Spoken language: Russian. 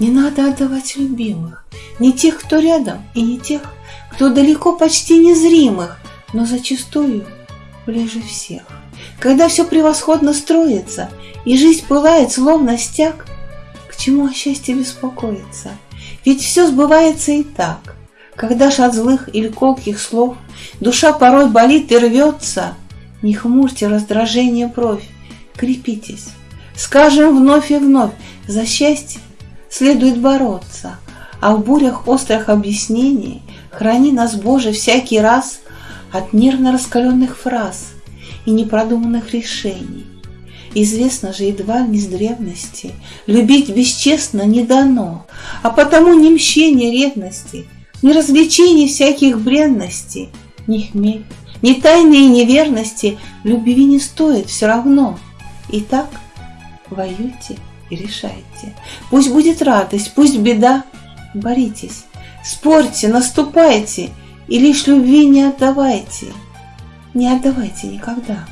Не надо отдавать любимых, не тех, кто рядом, и не тех, кто далеко почти незримых, но зачастую ближе всех. Когда все превосходно строится, и жизнь пылает, словно стяг, к чему о счастье беспокоиться? Ведь все сбывается и так. Когда ж от злых или колких слов душа порой болит и рвется, не хмурьте раздражение бровь, крепитесь. Скажем вновь и вновь, за счастье следует бороться, а в бурях острых объяснений храни нас, Боже, всякий раз от нервно раскаленных фраз и непродуманных решений. Известно же едва не с древности, любить бесчестно не дано, а потому ни мщение ревности, ни развлечений всяких бренностей, ни хмель, ни тайные неверности любви не стоит все равно. Итак, воюйте и решайте. Пусть будет радость, пусть беда, боритесь, спорьте, наступайте и лишь любви не отдавайте. Не отдавайте никогда.